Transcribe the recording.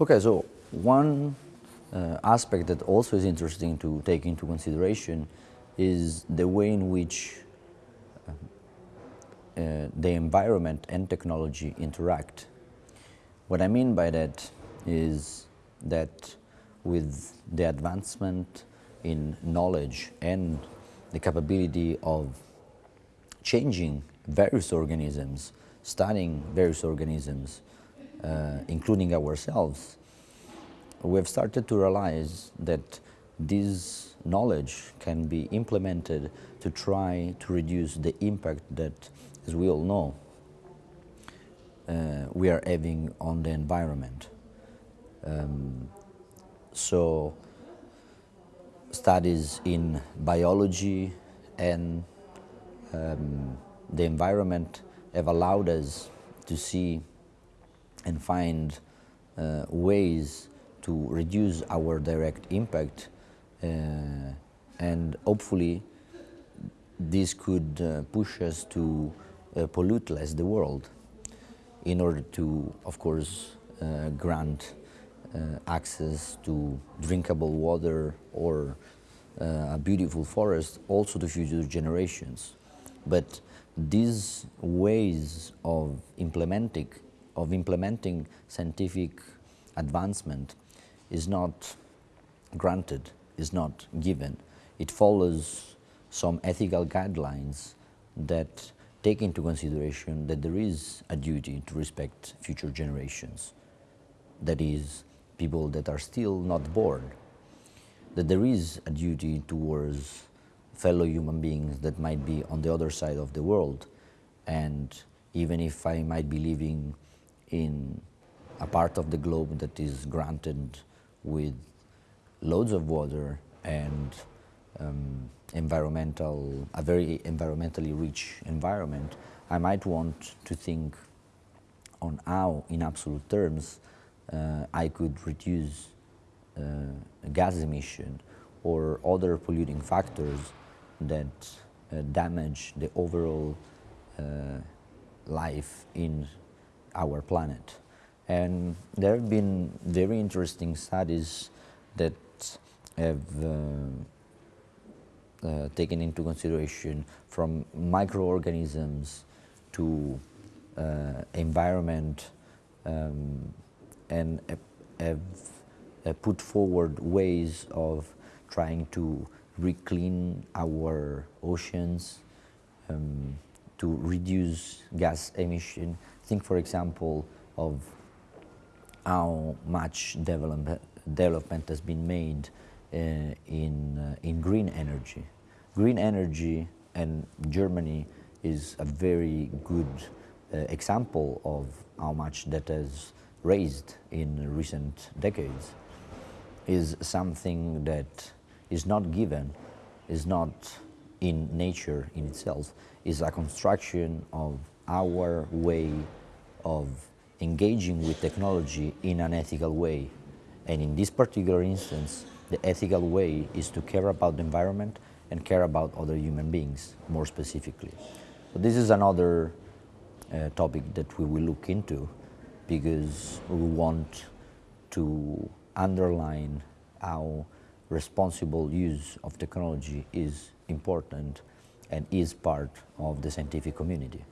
Okay, so one uh, aspect that also is interesting to take into consideration is the way in which uh, uh, the environment and technology interact. What I mean by that is that with the advancement in knowledge and the capability of changing various organisms, studying various organisms, including ourselves, we have started to realize that this knowledge can be implemented to try to reduce the impact that, as we all know, uh, we are having on the environment. Um, so studies in biology and um, the environment have allowed us to see and find uh, ways to reduce our direct impact uh, and hopefully this could uh, push us to uh, pollute less the world in order to, of course, uh, grant uh, access to drinkable water or a beautiful forest also to future generations. But these ways of implementing, of implementing scientific advancement is not granted, is not given. It follows some ethical guidelines that take into consideration that there is a duty to respect future generations. That is, people that are still not born. That there is a duty towards fellow human beings that might be on the other side of the world. And even if I might be living in a part of the globe that is granted with loads of water and um, environmental, a very environmentally rich environment, I might want to think on how, in absolute terms, uh, I could reduce uh, gas emission or other polluting factors that uh, damage the overall uh, life in our planet. And there have been very interesting studies that have uh, uh, taken into consideration from microorganisms to uh, environment um, and have, put forward ways of trying to reclean our oceans, um, to reduce gas emission. Think, for example, of how much development, development has been made uh, in, uh, in green energy. Green energy and Germany is a very good uh, example of how much that has raised in recent decades is something that is not given, is not in nature in itself, is a construction of our way of engaging with technology in an ethical way. And in this particular instance, the ethical way is to care about the environment and care about other human beings more specifically. So this is another uh, topic that we will look into because we want to underline how responsible use of technology is important and is part of the scientific community.